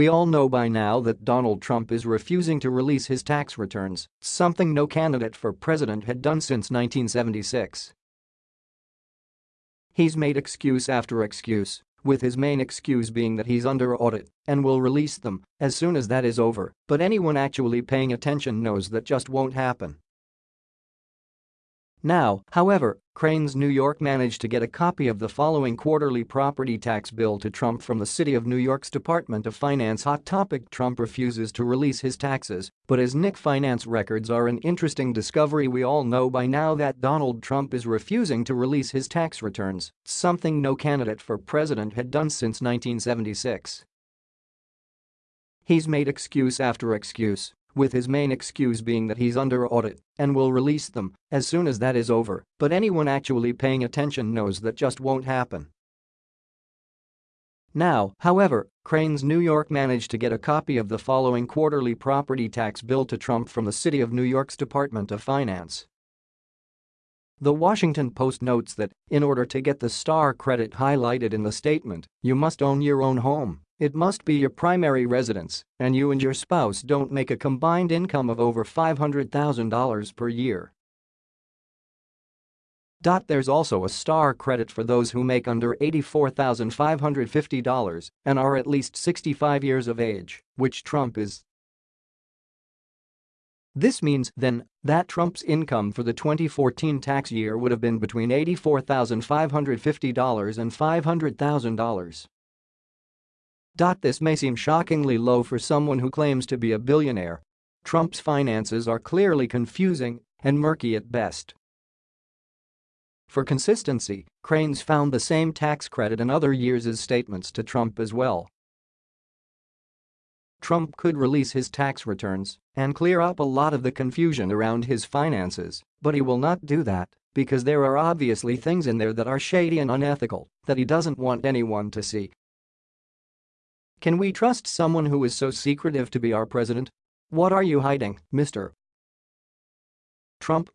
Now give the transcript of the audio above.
We all know by now that Donald Trump is refusing to release his tax returns, something no candidate for president had done since 1976. He's made excuse after excuse, with his main excuse being that he's under audit and will release them as soon as that is over, but anyone actually paying attention knows that just won't happen. Now, however, Crain's New York managed to get a copy of the following quarterly property tax bill to Trump from the City of New York's Department of Finance. Hot topic Trump refuses to release his taxes, but his Nick finance records are an interesting discovery. We all know by now that Donald Trump is refusing to release his tax returns, something no candidate for president had done since 1976. He's made excuse after excuse with his main excuse being that he's under audit and will release them as soon as that is over, but anyone actually paying attention knows that just won't happen. Now, however, Crain's New York managed to get a copy of the following quarterly property tax bill to Trump from the City of New York's Department of Finance. The Washington Post notes that, in order to get the star credit highlighted in the statement, you must own your own home. It must be your primary residence, and you and your spouse don't make a combined income of over $500,000 per year. There's also a star credit for those who make under $84,550 and are at least 65 years of age, which Trump is. This means, then, that Trump's income for the 2014 tax year would have been between $84,550 and $500,000. This may seem shockingly low for someone who claims to be a billionaire. Trump's finances are clearly confusing and murky at best. For consistency, Crain's found the same tax credit in other years' statements to Trump as well. Trump could release his tax returns and clear up a lot of the confusion around his finances, but he will not do that because there are obviously things in there that are shady and unethical that he doesn't want anyone to see. Can we trust someone who is so secretive to be our president? What are you hiding, Mr. Trump?